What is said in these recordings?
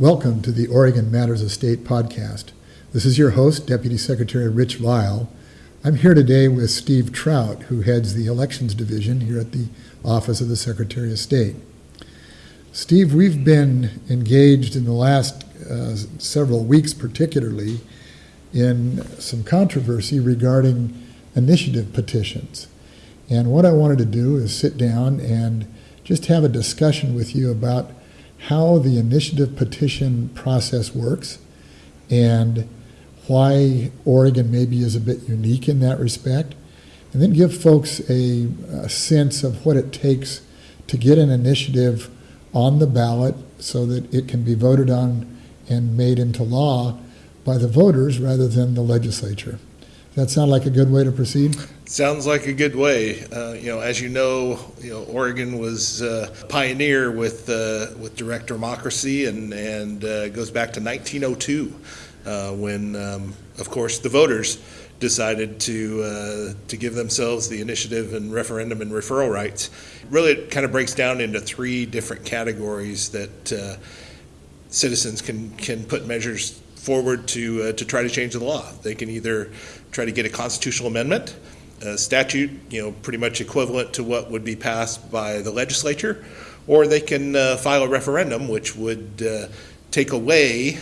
Welcome to the Oregon Matters of State podcast. This is your host, Deputy Secretary Rich Vial. I'm here today with Steve Trout, who heads the Elections Division here at the Office of the Secretary of State. Steve, we've been engaged in the last uh, several weeks, particularly, in some controversy regarding initiative petitions. And what I wanted to do is sit down and just have a discussion with you about how the initiative petition process works and why Oregon maybe is a bit unique in that respect, and then give folks a, a, sense of what it takes to get an initiative on the ballot so that it can be voted on and made into law by the voters rather than the legislature. That sound like a good way to proceed? Sounds like a good way. Uh, you know, as you know, you know Oregon was uh, pioneer with uh, with direct democracy, and and uh, goes back to 1902, uh, when, um, of course, the voters decided to uh, to give themselves the initiative and referendum and referral rights. Really, it kind of breaks down into three different categories that citizens can can put measures forward to to try to change the law. They can either try to get a constitutional amendment a statute, you know, pretty much equivalent to what would be passed by the legislature, or they can uh, file a referendum, which would uh, take away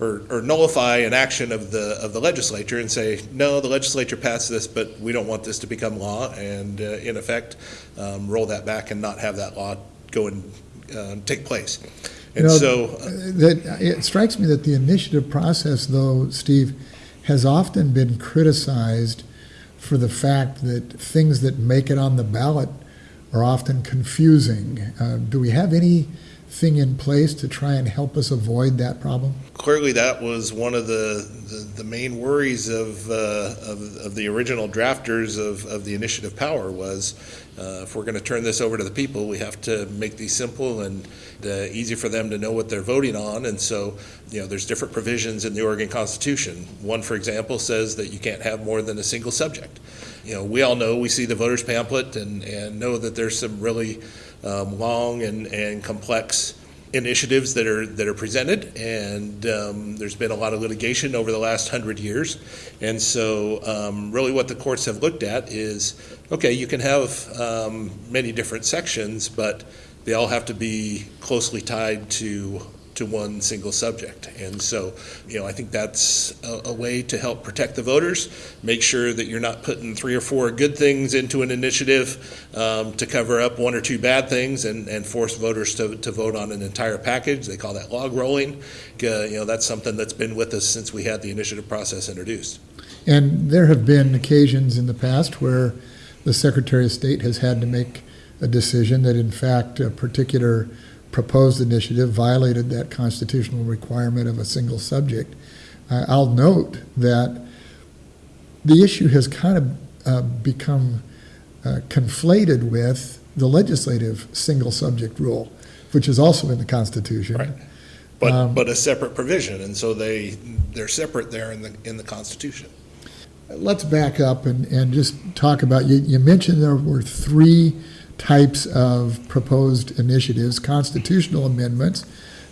or, or, nullify an action of the of the legislature and say, no, the legislature passed this, but we don't want this to become law, and uh, in effect, um, roll that back and not have that law go and uh, take place. And you know, so, uh, that it strikes me that the initiative process, though, Steve, has often been criticized for the fact that things that make it on the ballot are often confusing. Uh, do we have anything in place to try and help us avoid that problem? Clearly, that was one of the, the, the main worries of, uh, of, of, the original drafters of, of the initiative power was uh, if we're going to turn this over to the people, we have to make these simple and uh, easy for them to know what they're voting on. And so, you know, there's different provisions in the Oregon Constitution. One, for example, says that you can't have more than a single subject. You know, we all know, we see the voters pamphlet and, and know that there's some really um, long and, and complex initiatives that are that are presented, and um, there's been a lot of litigation over the last hundred years, and so um, really what the courts have looked at is okay, you can have um, many different sections, but they all have to be closely tied to to one single subject. And so, you know, I think that's a, a, way to help protect the voters, make sure that you're not putting three or four good things into an initiative um, to cover up one or two bad things and, and force voters to, to vote on an entire package. They call that log rolling. Uh, you know, that's something that's been with us since we had the initiative process introduced. And there have been occasions in the past where the Secretary of State has had to make a decision that, in fact, a particular proposed initiative violated that constitutional requirement of a single subject. Uh, I'll note that the issue has kind of uh, become uh, conflated with the legislative single subject rule, which is also in the Constitution. Right. But, um, but a separate provision, and so they they're separate there in the in the Constitution. Let's back up and, and just talk about you. You mentioned there were three types of proposed initiatives, constitutional amendments.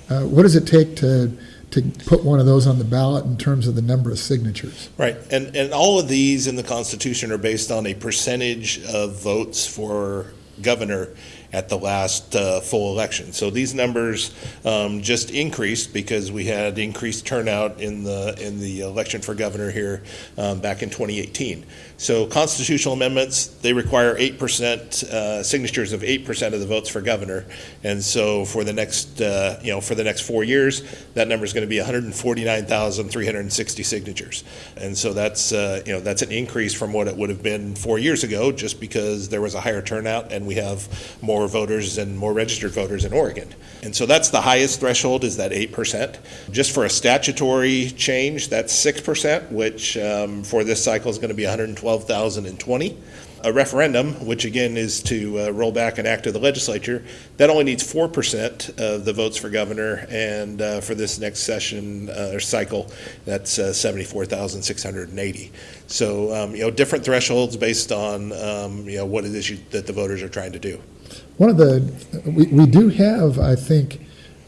Uh, what does it take to to put one of those on the ballot in terms of the number of signatures? Right, and and all of these in the Constitution are based on a percentage of votes for governor at the last uh, full election. So these numbers um, just increased because we had increased turnout in the in the election for governor here um, back in 2018. So constitutional amendments they require eight percent uh, signatures of eight percent of the votes for governor, and so for the next uh, you know for the next four years that number is going to be 149,360 signatures, and so that's uh, you know that's an increase from what it would have been four years ago just because there was a higher turnout and we have more more voters and more registered voters in Oregon. And so that's the highest threshold is that 8%. Just for a statutory change, that's 6%, which um, for this cycle is going to be 112,020 a referendum, which again is to uh, roll back an act of the legislature, that only needs 4% of the votes for governor. And uh, for this next session uh, or cycle, that's uh, 74,680. So, um, you know, different thresholds based on, um, you know, what it is you, that the voters are trying to do. One of the, we, we do have, I think,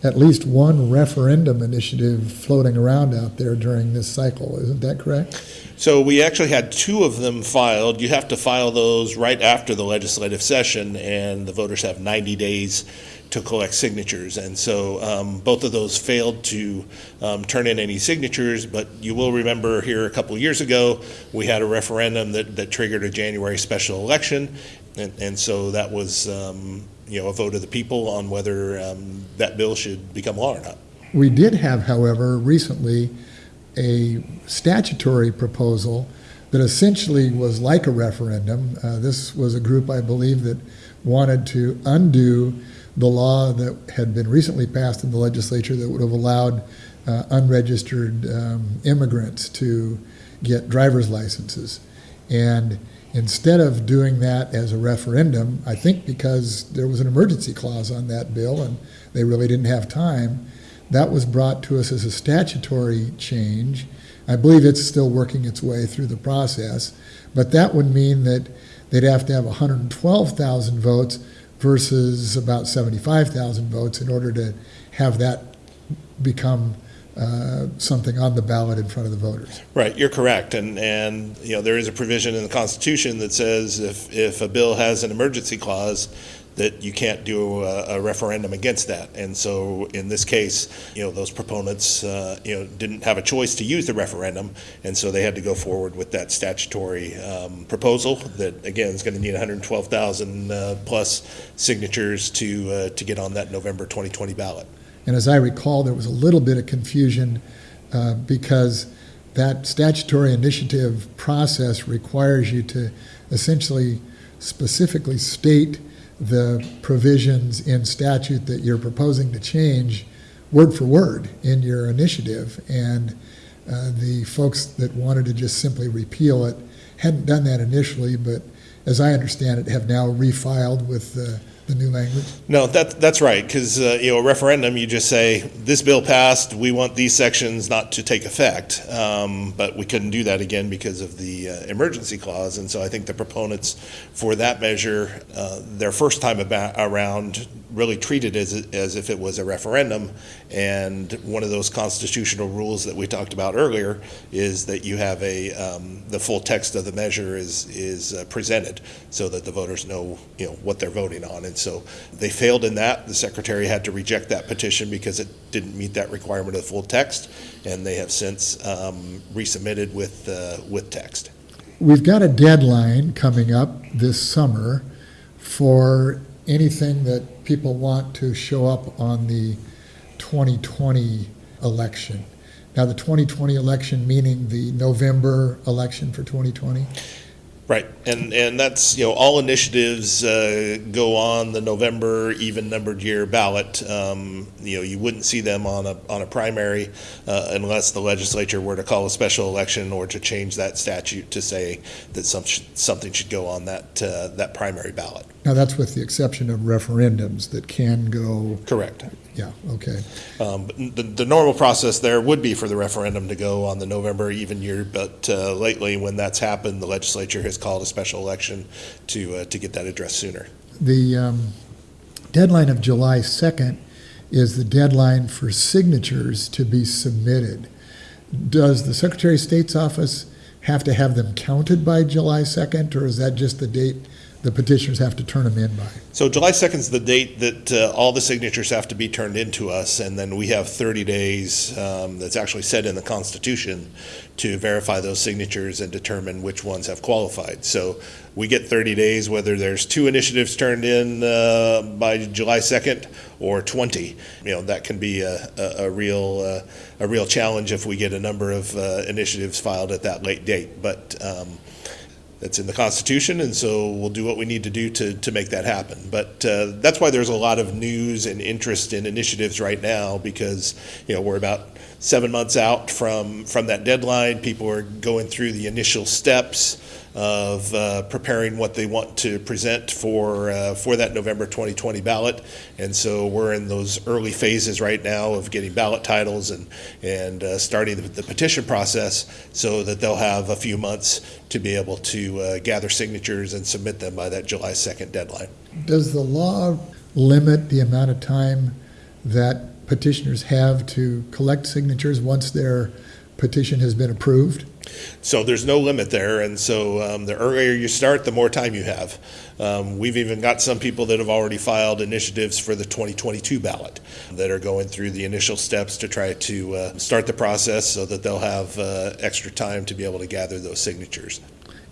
at least one referendum initiative floating around out there during this cycle. Isn't that correct? So we actually had two of them filed. You have to file those right after the legislative session, and the voters have 90 days to collect signatures. And so um, both of those failed to um, turn in any signatures, but you will remember here a couple years ago, we had a referendum that, that triggered a January special election. And, and so that was, um, you know, a vote of the people on whether um, that bill should become law or not. We did have, however, recently a statutory proposal that essentially was like a referendum. Uh, this was a group, I believe, that wanted to undo the law that had been recently passed in the legislature that would have allowed uh, unregistered um, immigrants to get driver's licenses. And instead of doing that as a referendum, I think because there was an emergency clause on that bill and they really didn't have time, that was brought to us as a statutory change. I believe it's still working its way through the process, but that would mean that they'd have to have 112,000 votes versus about 75,000 votes in order to have that become uh, something on the ballot in front of the voters. Right, you're correct, and and you know there is a provision in the Constitution that says if if a bill has an emergency clause, that you can't do a, a, referendum against that. And so in this case, you know, those proponents, uh, you know, didn't have a choice to use the referendum, and so they had to go forward with that statutory um, proposal that again is going to need 112,000 uh, plus signatures to uh, to get on that November 2020 ballot. And as I recall, there was a little bit of confusion uh, because that statutory initiative process requires you to essentially specifically state the provisions in statute that you're proposing to change word for word in your initiative. And uh, the folks that wanted to just simply repeal it hadn't done that initially, but as I understand it, have now refiled with the the new language? No, that, that's right, because, uh, you know, a referendum, you just say, this bill passed, we want these sections not to take effect. Um, but we couldn't do that again because of the uh, emergency clause. And so I think the proponents for that measure, uh, their first time about, around, really treated as, as if it was a referendum. And one of those constitutional rules that we talked about earlier is that you have a, um, the full text of the measure is, is uh, presented so that the voters know, you know, what they're voting on. And so they failed in that. The secretary had to reject that petition because it didn't meet that requirement of the full text. And they have since um, resubmitted with, uh, with text. We've got a deadline coming up this summer for anything that people want to show up on the 2020 election. Now, the 2020 election, meaning the November election for 2020? Right, and and that's you know all initiatives uh, go on the November even numbered year ballot. Um, you know you wouldn't see them on a on a primary uh, unless the legislature were to call a special election or to change that statute to say that some sh- something should go on that uh, that primary ballot. Now that's with the exception of referendums that can go. Correct. Yeah. Okay. Um, the, the normal process there would be for the referendum to go on the November even year, but uh, lately, when that's happened, the legislature has called a special election to uh, to get that addressed sooner. The um, deadline of July 2nd is the deadline for signatures to be submitted. Does the Secretary of State's office have to have them counted by July 2nd, or is that just the date the petitioners have to turn them in by? So July 2nd is the date that uh, all the signatures have to be turned in to us, and then we have 30 days um, that's actually set in the Constitution to verify those signatures and determine which ones have qualified. So we get 30 days whether there's two initiatives turned in uh, by July 2nd or 20. You know that can be a, a, a real uh, a real challenge if we get a number of uh, initiatives filed at that late date. But um, that's in the Constitution, and so we'll do what we need to do to, to make that happen. But uh, that's why there's a lot of news and interest in initiatives right now because you know we're about seven months out from from that deadline. People are going through the initial steps of uh, preparing what they want to present for uh, for that November 2020 ballot, and so we're in those early phases right now of getting ballot titles and and uh, starting the, the, petition process, so that they'll have a few months to be able to uh, gather signatures and submit them by that July 2nd deadline. Does the law limit the amount of time that petitioners have to collect signatures once their petition has been approved? So there's no limit there, and so um, the earlier you start, the more time you have. Um, we've even got some people that have already filed initiatives for the 2022 ballot that are going through the initial steps to try to uh, start the process so that they'll have uh, extra time to be able to gather those signatures.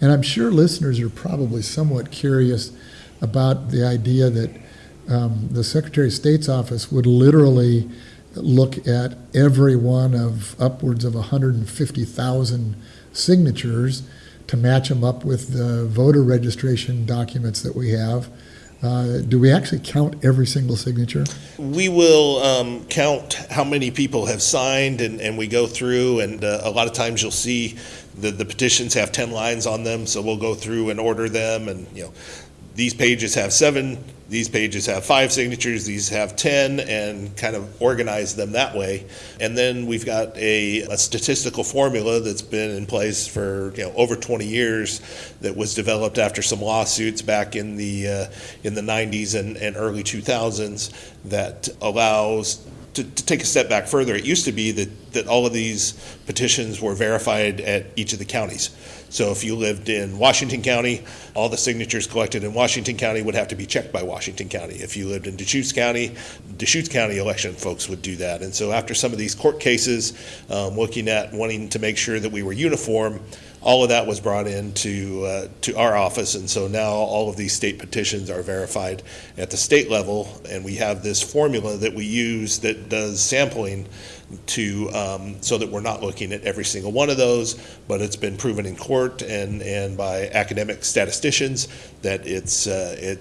And I'm sure listeners are probably somewhat curious about the idea that um, the Secretary of State's office would literally look at every one of upwards of 150,000 signatures to match them up with the voter registration documents that we have. Uh, do we actually count every single signature? We will um, count how many people have signed, and, and we go through, and uh, a lot of times you'll see the, the petitions have 10 lines on them, so we'll go through and order them, and, you know, these pages have seven, these pages have five signatures, these have 10, and kind of organize them that way. And then we've got a, a statistical formula that's been in place for, you know, over 20 years that was developed after some lawsuits back in the, uh, in the 90s and, and early 2000s that allows to, to take a step back further, it used to be that, that all of these petitions were verified at each of the counties. So if you lived in Washington County, all the signatures collected in Washington County would have to be checked by Washington County. If you lived in Deschutes County, Deschutes County election folks would do that. And so after some of these court cases, um, looking at wanting to make sure that we were uniform, all of that was brought into uh, to our office, and so now all of these state petitions are verified at the state level, and we have this formula that we use that does sampling to um, so that we're not looking at every single one of those, but it's been proven in court and and by academic statisticians that it's uh, it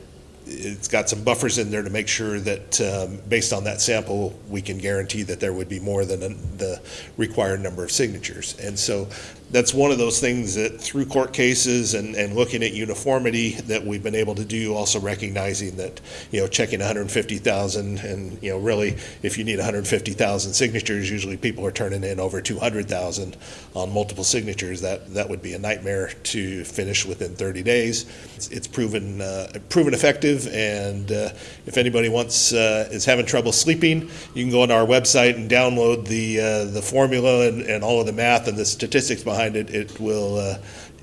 it's got some buffers in there to make sure that, um, based on that sample, we can guarantee that there would be more than the required number of signatures. And so that's one of those things that through court cases and, and looking at uniformity that we've been able to do, also recognizing that, you know, checking 150,000 and, you know, really, if you need 150,000 signatures, usually people are turning in over 200,000 on multiple signatures. That, that would be a nightmare to finish within 30 days. It's, it's proven, uh, proven effective, and uh, if anybody wants, uh, is having trouble sleeping, you can go on our website and download the, uh, the formula and, and all of the math and the statistics behind it. It will uh,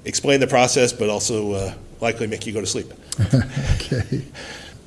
explain the process, but also uh, likely make you go to sleep. okay.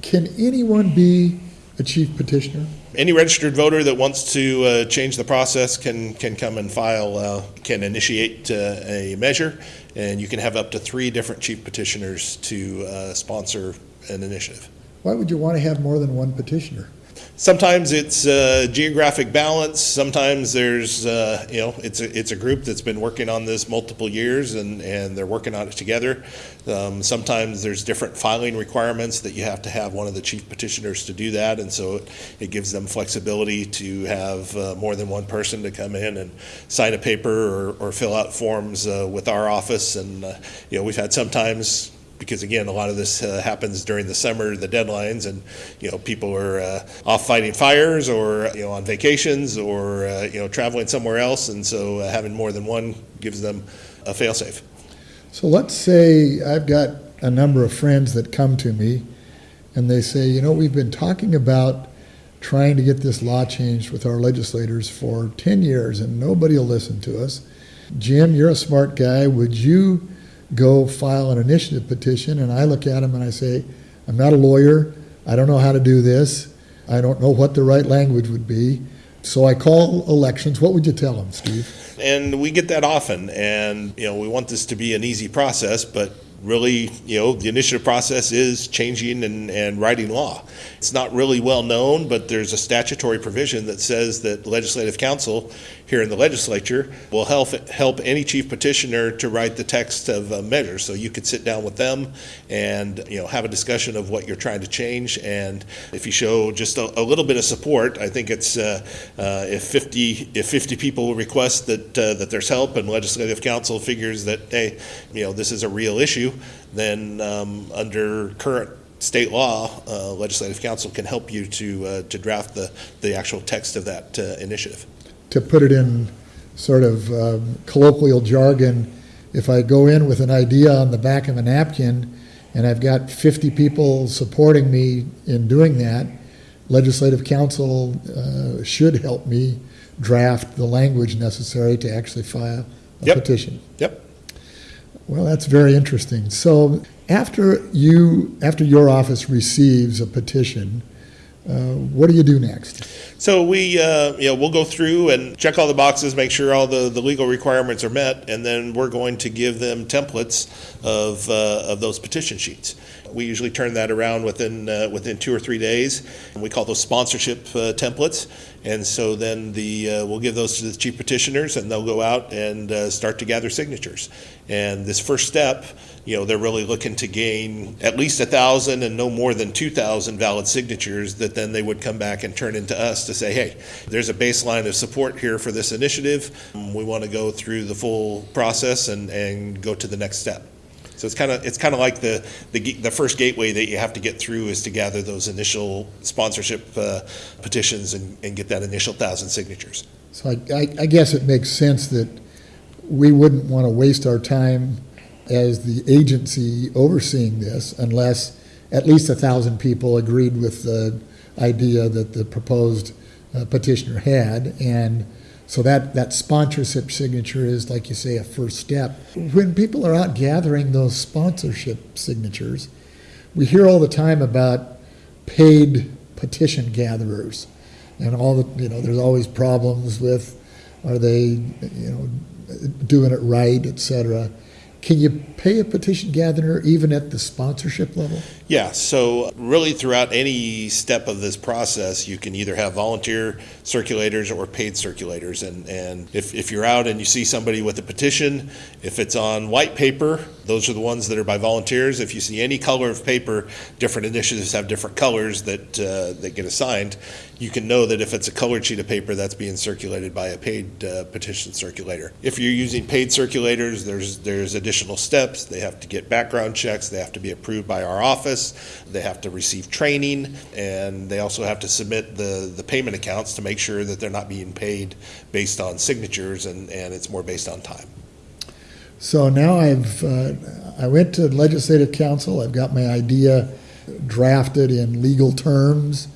Can anyone be a chief petitioner? Any registered voter that wants to uh, change the process can can come and file, uh, can initiate uh, a measure, and you can have up to three different chief petitioners to uh, sponsor an initiative. Why would you want to have more than one petitioner? Sometimes it's uh, geographic balance. Sometimes there's, uh, you know, it's a, it's a group that's been working on this multiple years and, and they're working on it together. Um, sometimes there's different filing requirements that you have to have one of the chief petitioners to do that. And so it, it gives them flexibility to have uh, more than one person to come in and sign a paper or, or fill out forms uh, with our office. And, uh, you know, we've had sometimes because again, a lot of this uh, happens during the summer, the deadlines, and you know people are uh, off fighting fires or you know on vacations or uh, you know traveling somewhere else, and so uh, having more than one gives them a failsafe. So let's say I've got a number of friends that come to me, and they say, you know, we've been talking about trying to get this law changed with our legislators for 10 years, and nobody will listen to us. Jim, you're a smart guy. Would you go file an initiative petition, and I look at them and I say, I'm not a lawyer. I don't know how to do this. I don't know what the right language would be. So I call elections. What would you tell them, Steve? And we get that often, and you know we want this to be an easy process, but really, you know, the initiative process is changing and, and writing law. It's not really well known, but there's a statutory provision that says that legislative counsel here in the legislature will help help any chief petitioner to write the text of a measure. So you could sit down with them and you know have a discussion of what you're trying to change. And if you show just a, a little bit of support, I think it's uh, uh, if 50 if 50 people request that uh, that there's help and legislative counsel figures that hey, you know this is a real issue, then um, under current state law, uh, legislative counsel can help you to uh, to draft the the actual text of that uh, initiative to put it in sort of um, colloquial jargon, if I go in with an idea on the back of a napkin and I've got 50 people supporting me in doing that, legislative counsel uh, should help me draft the language necessary to actually file a Yep. petition. Yep. Well, that's very interesting. So after you, after your office receives a petition, uh, what do you do next? So we, uh, we'll go through and check all the boxes, make sure all the, the legal requirements are met, and then we're going to give them templates of, uh, of those petition sheets. We usually turn that around within, uh, within two or three days. And we call those sponsorship uh, templates. And so then the, uh, we'll give those to the chief petitioners, and they'll go out and uh, start to gather signatures. And this first step, you know, they're really looking to gain at least a thousand and no more than two thousand valid signatures that then they would come back and turn into us to say, hey, there's a baseline of support here for this initiative. We want to go through the full process and, and go to the next step. So it's kind of, it's kind of like the, the, the first gateway that you have to get through is to gather those initial sponsorship uh, petitions and, and get that initial thousand signatures. So I, I, I guess it makes sense that we wouldn't want to waste our time as the agency overseeing this unless at least a thousand people agreed with the idea that the proposed uh, petitioner had. And so that, that sponsorship signature is, like you say, a first step. When people are out gathering those sponsorship signatures, we hear all the time about paid petition gatherers and all the, you know, there's always problems with, are they, you know, doing it right, et cetera. Can you pay a petition gatherer even at the sponsorship level? Yeah, so really throughout any step of this process, you can either have volunteer circulators or paid circulators. And, and if, if you're out and you see somebody with a petition, if it's on white paper, those are the ones that are by volunteers. If you see any color of paper, different initiatives have different colors that, uh, that get assigned. You can know that if it's a colored sheet of paper, that's being circulated by a paid uh, petition circulator. If you're using paid circulators, there's, there's additional steps. They have to get background checks, they have to be approved by our office, they have to receive training, and they also have to submit the, the payment accounts to make sure that they're not being paid based on signatures and, and it's more based on time. So now I've, uh, I went to legislative counsel, I've got my idea drafted in legal terms.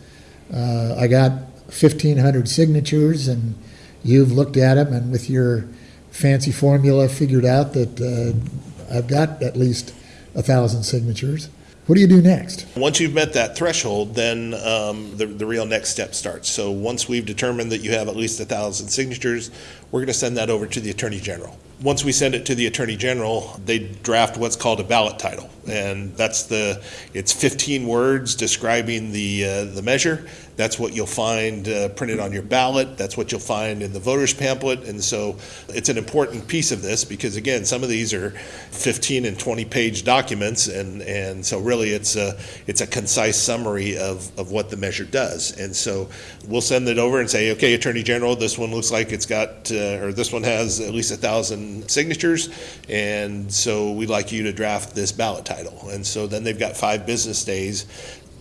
Uh, I got fifteen hundred signatures and you've looked at them and with your fancy formula figured out that, uh, I've got at least a thousand signatures. What do you do next? Once you've met that threshold, then um, the, the real next step starts. So once we've determined that you have at least a thousand signatures, we're going to send that over to the Attorney General. Once we send it to the Attorney General, they draft what's called a ballot title. And that's the, it's 15 words describing the, uh, the measure. That's what you'll find uh, printed on your ballot. That's what you'll find in the voter's pamphlet. And so it's an important piece of this because, again, some of these are 15 and 20 page documents. And, and so really it's a, it's a concise summary of, of what the measure does. And so we'll send it over and say, okay, Attorney General, this one looks like it's got, uh, or this one has at least a thousand signatures. And so we'd like you to draft this ballot title. And so then they've got five business days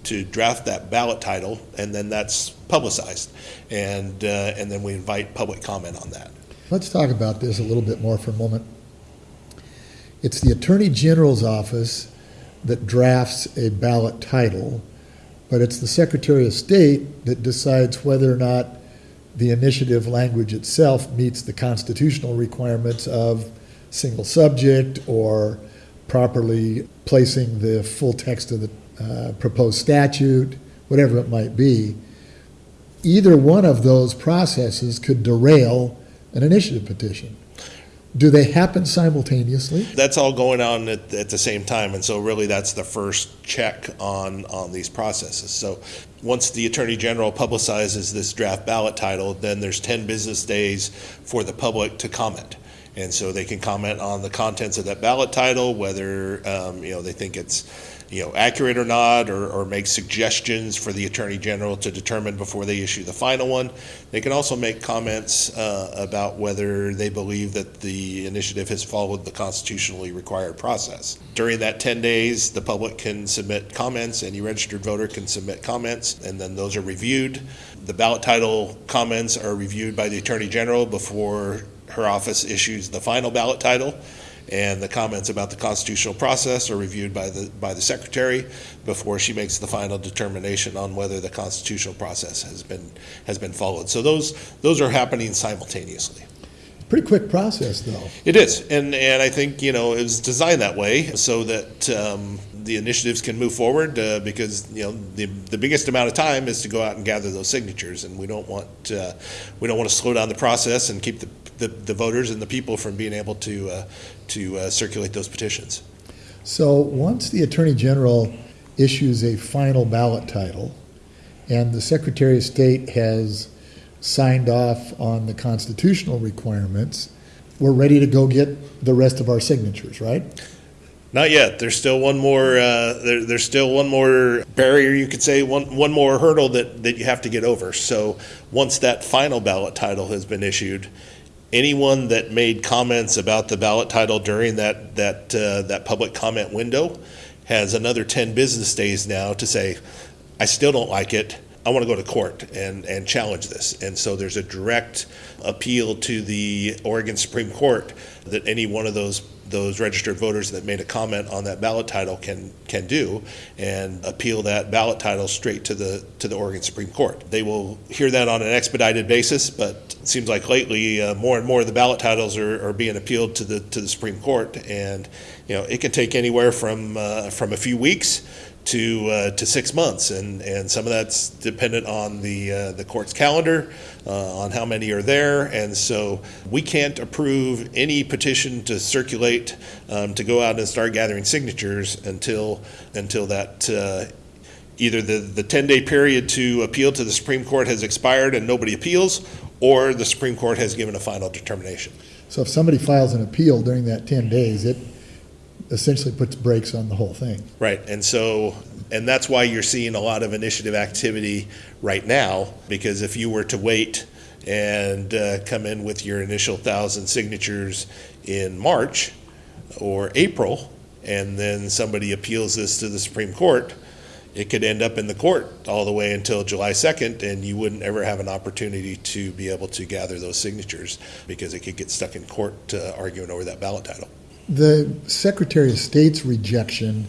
to draft that ballot title, and then that's publicized. And, uh, and then we invite public comment on that. Let's talk about this a little bit more for a moment. It's the Attorney General's office that drafts a ballot title, but it's the Secretary of State that decides whether or not the initiative language itself meets the constitutional requirements of single subject or properly placing the full text of the uh, proposed statute, whatever it might be. Either one of those processes could derail an initiative petition. Do they happen simultaneously? That's all going on at, at the same time, and so really that's the first check on, on these processes. So once the Attorney General publicizes this draft ballot title, then there's 10 business days for the public to comment. And so they can comment on the contents of that ballot title, whether, um, you know, they think it's, you know, accurate or not, or, or make suggestions for the Attorney General to determine before they issue the final one. They can also make comments uh, about whether they believe that the initiative has followed the constitutionally required process. During that 10 days, the public can submit comments, any registered voter can submit comments, and then those are reviewed. The ballot title comments are reviewed by the Attorney General before her office issues the final ballot title. And the comments about the constitutional process are reviewed by the, by the secretary before she makes the final determination on whether the constitutional process has been, has been followed. So those, those are happening simultaneously. Pretty quick process, though. It is, and and I think you know it was designed that way so that um, the initiatives can move forward uh, because you know the the biggest amount of time is to go out and gather those signatures, and we don't want uh, we don't want to slow down the process and keep the, the, the voters and the people from being able to uh, to uh, circulate those petitions. So once the Attorney General issues a final ballot title, and the Secretary of State has signed off on the constitutional requirements, we're ready to go get the rest of our signatures, right? Not yet. There's still one more. Uh, there, there's still one more barrier, you could say, one one more hurdle that that you have to get over. So once that final ballot title has been issued, anyone that made comments about the ballot title during that that uh, that public comment window has another 10 business days now to say, I still don't like it. I want to go to court and, and challenge this. And so there's a direct appeal to the Oregon Supreme Court that any one of those those registered voters that made a comment on that ballot title can can do and appeal that ballot title straight to the to the Oregon Supreme Court. They will hear that on an expedited basis, but it seems like lately uh, more and more of the ballot titles are, are being appealed to the to the Supreme Court, and you know it can take anywhere from uh, from a few weeks to uh, to six months, and and some of that's dependent on the uh, the court's calendar, uh, on how many are there, and so we can't approve any petition to circulate um, to go out and start gathering signatures until until that. Uh, either the, the 10 day period to appeal to the Supreme Court has expired and nobody appeals, or the Supreme Court has given a final determination. So if somebody files an appeal during that 10 days, it essentially puts brakes on the whole thing. Right, and so, and that's why you're seeing a lot of initiative activity right now, because if you were to wait and uh, come in with your initial thousand signatures in March or April, and then somebody appeals this to the Supreme Court, it could end up in the court all the way until July 2nd, and you wouldn't ever have an opportunity to be able to gather those signatures because it could get stuck in court uh, arguing over that ballot title. The Secretary of State's rejection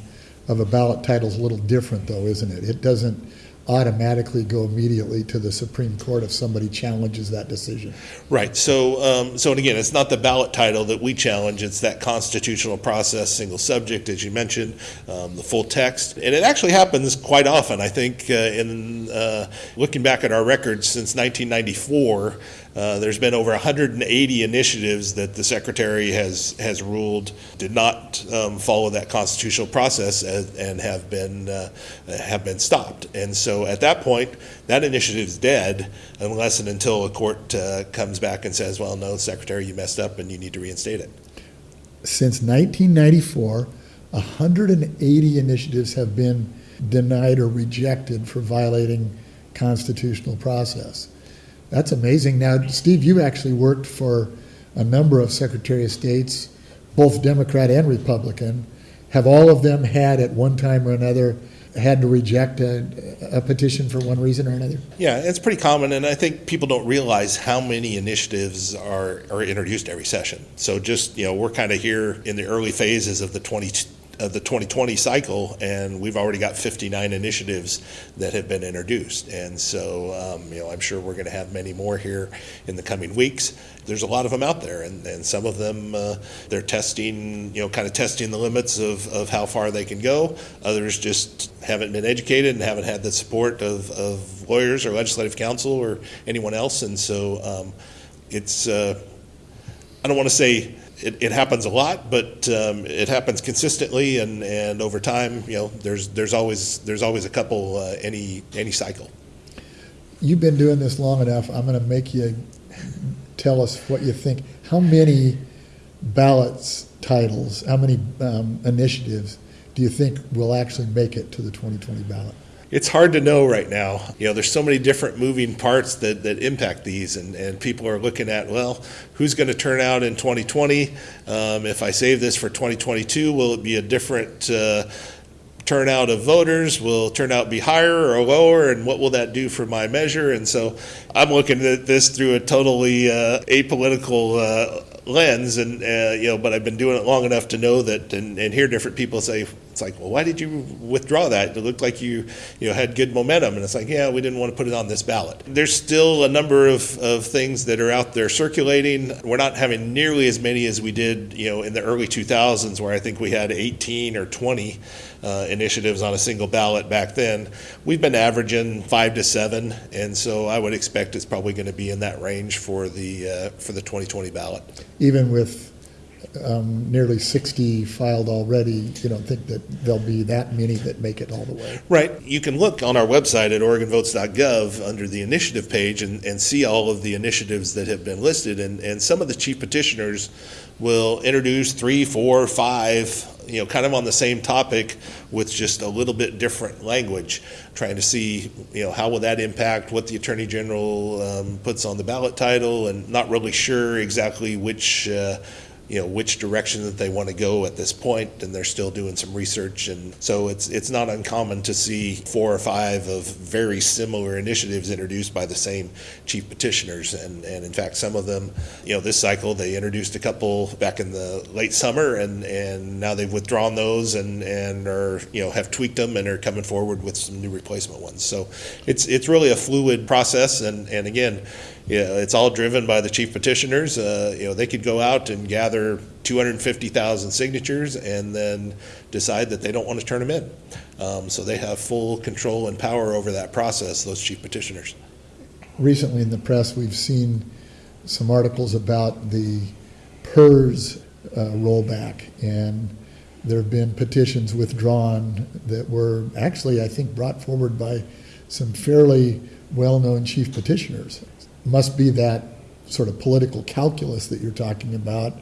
of a ballot title is a little different, though, isn't it? It doesn't automatically go immediately to the Supreme Court if somebody challenges that decision. Right. So, um, so and again, it's not the ballot title that we challenge; it's that constitutional process, single subject, as you mentioned, um, the full text, and it actually happens quite often. I think uh, in uh, looking back at our records since 1994. Uh, there's been over 180 initiatives that the secretary has has ruled did not um, follow that constitutional process and, and have been uh, have been stopped. And so at that point, that initiative is dead unless and until a court uh, comes back and says, "Well, no, secretary, you messed up and you need to reinstate it." Since 1994, 180 initiatives have been denied or rejected for violating constitutional process. That's amazing. Now, Steve, you actually worked for a number of Secretary of States, both Democrat and Republican. Have all of them had, at one time or another, had to reject a, a, petition for one reason or another? Yeah, it's pretty common, and I think people don't realize how many initiatives are, are introduced every session. So just, you know, we're kind of here in the early phases of the 20, of the 2020 cycle, and we've already got 59 initiatives that have been introduced. And so, um, you know, I'm sure we're going to have many more here in the coming weeks. There's a lot of them out there, and, and some of them uh, they're testing, you know, kind of testing the limits of, of how far they can go. Others just haven't been educated and haven't had the support of, of lawyers or legislative counsel or anyone else. And so, um, it's, uh, I don't want to say it, it happens a lot, but um, it happens consistently and, and over time. You know, there's there's always there's always a couple uh, any any cycle. You've been doing this long enough. I'm going to make you tell us what you think. How many ballots titles, how many um, initiatives do you think will actually make it to the 2020 ballot? It's hard to know right now. You know, there's so many different moving parts that, that impact these, and, and people are looking at, well, who's going to turn out in 2020? Um, if I save this for 2022, will it be a different uh, turnout of voters? Will turnout be higher or lower? And what will that do for my measure? And so I'm looking at this through a totally uh, apolitical uh, lens, and uh, you know, but I've been doing it long enough to know that, and, and hear different people say, it's like, well, why did you withdraw that? It looked like you, you know, had good momentum, and it's like, yeah, we didn't want to put it on this ballot. There's still a number of, of things that are out there circulating. We're not having nearly as many as we did, you know, in the early 2000s, where I think we had 18 or 20 uh, initiatives on a single ballot back then. We've been averaging five to seven, and so I would expect it's probably going to be in that range for the uh, for the 2020 ballot. Even with um, nearly 60 filed already, you don't think that there'll be that many that make it all the way? Right. You can look on our website at OregonVotes.gov under the initiative page and, and see all of the initiatives that have been listed. And, and some of the chief petitioners will introduce three, four, five, you know, kind of on the same topic with just a little bit different language, trying to see, you know, how will that impact what the Attorney General um, puts on the ballot title and not really sure exactly which. Uh, you know which direction that they want to go at this point, and they're still doing some research. And so it's it's not uncommon to see four or five of very similar initiatives introduced by the same chief petitioners. And and in fact, some of them, you know, this cycle they introduced a couple back in the late summer, and and now they've withdrawn those and and are you know have tweaked them and are coming forward with some new replacement ones. So it's it's really a fluid process. And and again yeah, it's all driven by the chief petitioners. Uh, you know, they could go out and gather 250,000 signatures and then decide that they don't want to turn them in. Um, so they have full control and power over that process, those chief petitioners. Recently in the press, we've seen some articles about the PERS uh, rollback, and there have been petitions withdrawn that were actually, I think, brought forward by some fairly well known chief petitioners must be that sort of political calculus that you're talking about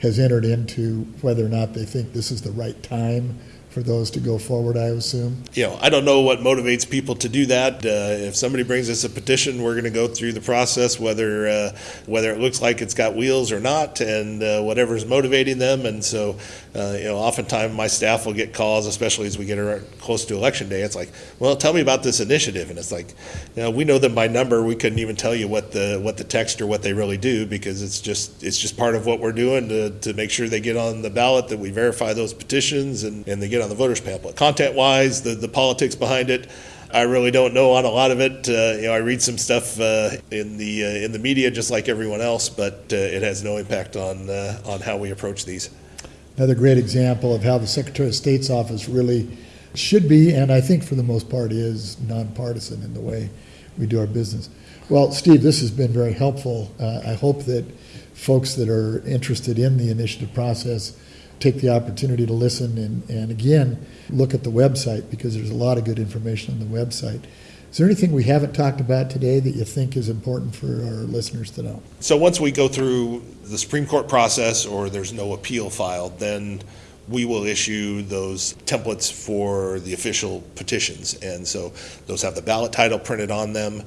has entered into whether or not they think this is the right time for those to go forward, I assume. You know, I don't know what motivates people to do that. Uh, if somebody brings us a petition, we're going to go through the process, whether uh, whether it looks like it's got wheels or not, and uh, whatever's motivating them. And so, uh, you know, oftentimes my staff will get calls, especially as we get close to election day. It's like, well, tell me about this initiative, and it's like, you know, we know them by number. We couldn't even tell you what the what the text or what they really do because it's just it's just part of what we're doing to, to make sure they get on the ballot, that we verify those petitions, and, and they get on the voters pamphlet. Content wise, the, the politics behind it, I really don't know on a lot of it. Uh, you know, I read some stuff uh, in the uh, in the media just like everyone else, but uh, it has no impact on uh, on how we approach these. Another great example of how the Secretary of State's office really should be, and I think for the most part is nonpartisan in the way we do our business. Well, Steve, this has been very helpful. Uh, I hope that folks that are interested in the initiative process take the opportunity to listen and, and again, look at the website because there's a lot of good information on the website. Is there anything we haven't talked about today that you think is important for our listeners to know? So once we go through the Supreme Court process or there's no appeal filed, then we will issue those templates for the official petitions. And so those have the ballot title printed on them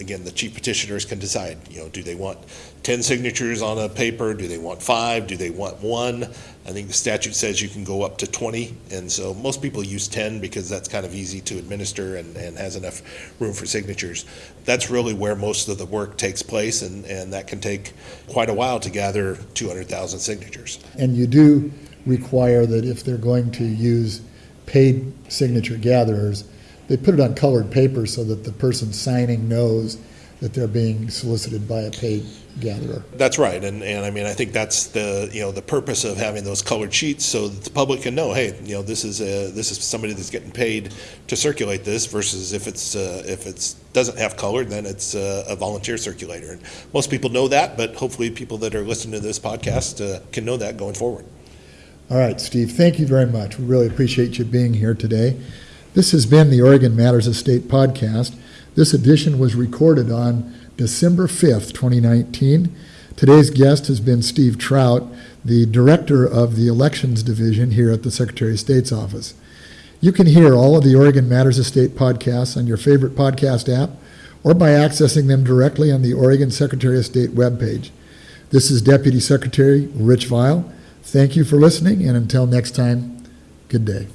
again, the chief petitioners can decide, you know, do they want 10 signatures on a paper? Do they want five? Do they want one? I think the statute says you can go up to 20. And so most people use 10 because that's kind of easy to administer and, and has enough room for signatures. That's really where most of the work takes place, and, and that can take quite a while to gather 200,000 signatures. And you do require that if they're going to use paid signature gatherers, they put it on colored paper so that the person signing knows that they're being solicited by a paid gatherer. That's right, and, and I mean I think that's the you know the purpose of having those colored sheets so that the public can know, hey, you know this is a this is somebody that's getting paid to circulate this versus if it's uh, if it's doesn't have color, then it's uh, a volunteer circulator. And most people know that, but hopefully people that are listening to this podcast uh, can know that going forward. All right, Steve, thank you very much. We really appreciate you being here today. This has been the Oregon Matters of State podcast. This edition was recorded on December 5th, 2019. Today's guest has been Steve Trout, the director of the Elections Division here at the Secretary of State's office. You can hear all of the Oregon Matters of State podcasts on your favorite podcast app or by accessing them directly on the Oregon Secretary of State webpage. This is Deputy Secretary Rich Vial. Thank you for listening, and until next time, good day.